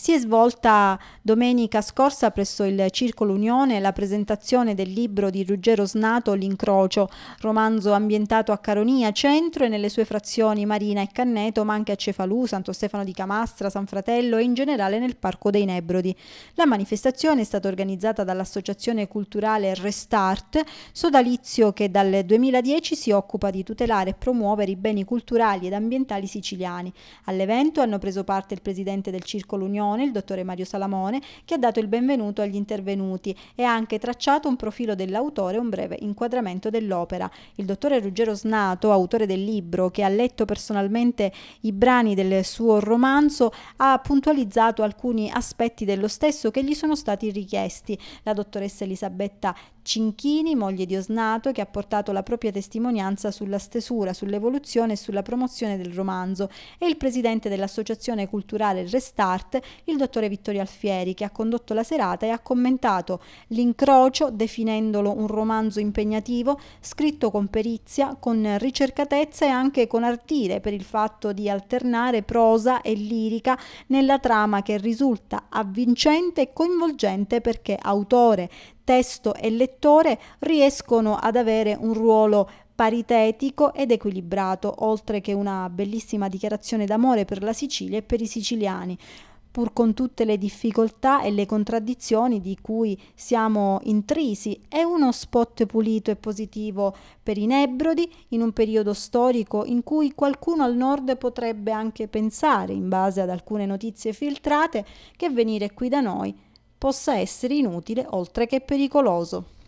Si è svolta domenica scorsa presso il Circolo Unione la presentazione del libro di Ruggero Snato L'incrocio, romanzo ambientato a Caronia Centro e nelle sue frazioni Marina e Canneto, ma anche a Cefalù, Santo Stefano di Camastra, San Fratello e in generale nel Parco dei Nebrodi. La manifestazione è stata organizzata dall'Associazione Culturale Restart, sodalizio che dal 2010 si occupa di tutelare e promuovere i beni culturali ed ambientali siciliani. All'evento hanno preso parte il presidente del Circolo Unione Unione, il dottore Mario Salamone, che ha dato il benvenuto agli intervenuti e ha anche tracciato un profilo dell'autore e un breve inquadramento dell'opera. Il dottore Ruggero Snato, autore del libro, che ha letto personalmente i brani del suo romanzo, ha puntualizzato alcuni aspetti dello stesso che gli sono stati richiesti. La dottoressa Elisabetta Cinchini, moglie di Osnato, che ha portato la propria testimonianza sulla stesura, sull'evoluzione e sulla promozione del romanzo, e il presidente dell'Associazione Culturale Restart, il dottore Vittorio Alfieri, che ha condotto la serata e ha commentato l'incrocio definendolo un romanzo impegnativo, scritto con perizia, con ricercatezza e anche con ardire per il fatto di alternare prosa e lirica nella trama che risulta avvincente e coinvolgente perché autore, testo e lettore riescono ad avere un ruolo paritetico ed equilibrato, oltre che una bellissima dichiarazione d'amore per la Sicilia e per i siciliani pur con tutte le difficoltà e le contraddizioni di cui siamo intrisi, è uno spot pulito e positivo per i Nebrodi in un periodo storico in cui qualcuno al nord potrebbe anche pensare, in base ad alcune notizie filtrate, che venire qui da noi possa essere inutile oltre che pericoloso.